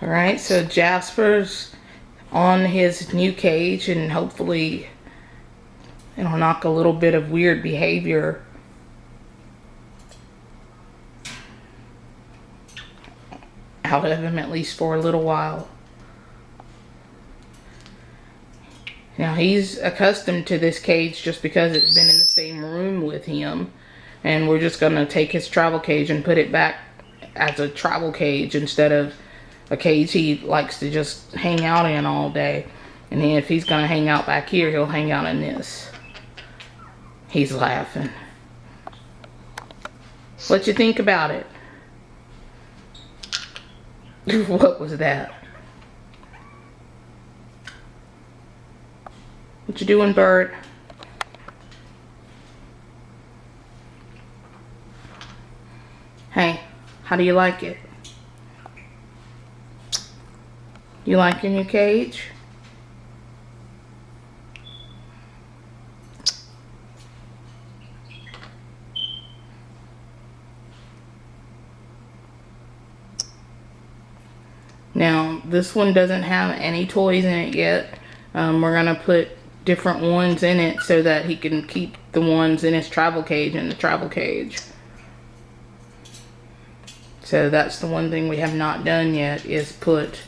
All right, so Jasper's on his new cage and hopefully it'll knock a little bit of weird behavior out of him at least for a little while. Now he's accustomed to this cage just because it's been in the same room with him. And we're just going to take his travel cage and put it back as a travel cage instead of a cage he likes to just hang out in all day. And then if he's going to hang out back here, he'll hang out in this. He's laughing. What you think about it? what was that? What you doing, bird? Hey, how do you like it? You like your new cage? Now, this one doesn't have any toys in it yet. Um, we're going to put different ones in it so that he can keep the ones in his travel cage in the travel cage. So that's the one thing we have not done yet is put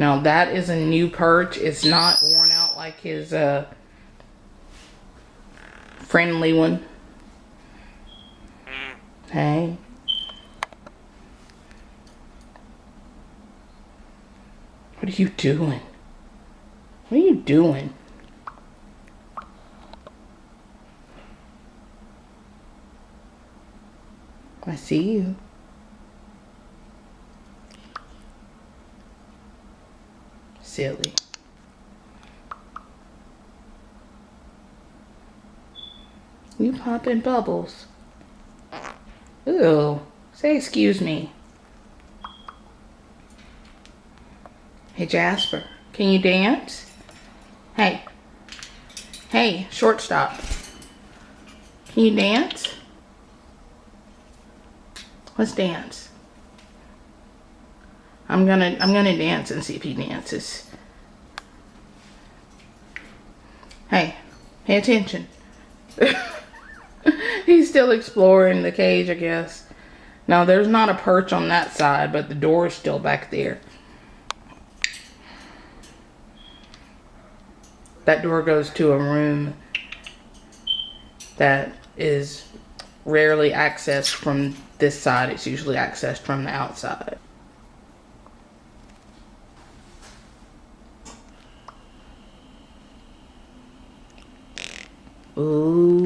Now that is a new perch. It's not worn out like his uh, friendly one. Hey. What are you doing? What are you doing? I see you. Silly. You popping bubbles. Ooh. Say excuse me. Hey, Jasper. Can you dance? Hey. Hey, shortstop. Can you dance? Let's dance. I'm gonna I'm gonna dance and see if he dances. Hey, pay attention. He's still exploring the cage, I guess. Now, there's not a perch on that side, but the door is still back there. That door goes to a room that is rarely accessed from this side. It's usually accessed from the outside. Ooh.